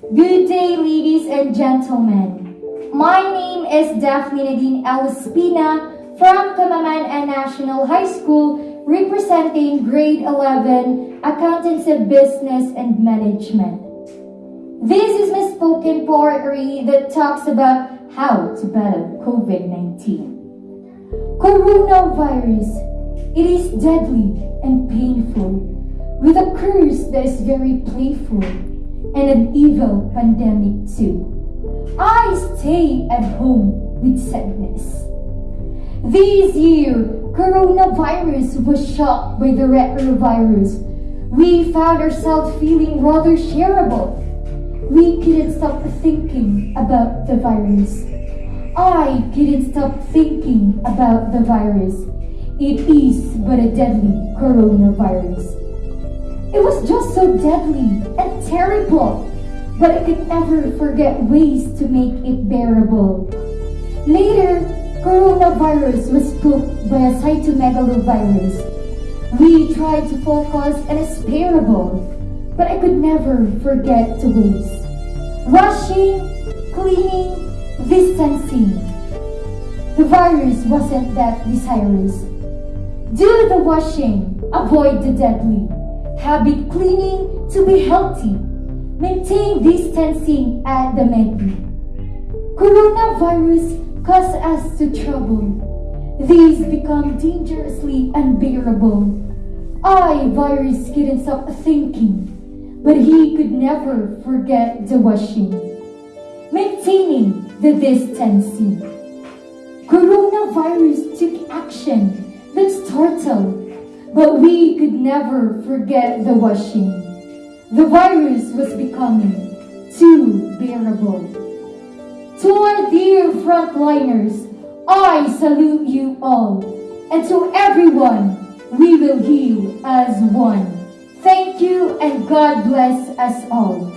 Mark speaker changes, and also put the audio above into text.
Speaker 1: Good day, ladies and gentlemen. My name is Daphne Nadine Elispina from Kamaman National High School, representing grade 11, Accountancy Business and Management. This is my spoken poetry that talks about how to battle COVID-19. Coronavirus, it is deadly and painful, with a curse that is very playful and an evil pandemic too. I stay at home with sadness. This year, coronavirus was shocked by the retrovirus. We found ourselves feeling rather shareable. We couldn't stop thinking about the virus. I couldn't stop thinking about the virus. It is but a deadly coronavirus. It was just so deadly and terrible, but I could never forget ways to make it bearable. Later, coronavirus was spooked by a cytomegalovirus. We tried to focus and its parable, but I could never forget the ways. Washing, cleaning, distancing. The virus wasn't that desirous. Do the washing, avoid the deadly. Habit cleaning to be healthy. Maintain distancing at the medley. Coronavirus cause us to trouble. These become dangerously unbearable. I, virus, couldn't stop thinking, but he could never forget the washing. Maintaining the distancing. Coronavirus took action that startled but we could never forget the washing. The virus was becoming too bearable. To our dear frontliners, I salute you all. And to everyone, we will heal as one. Thank you and God bless us all.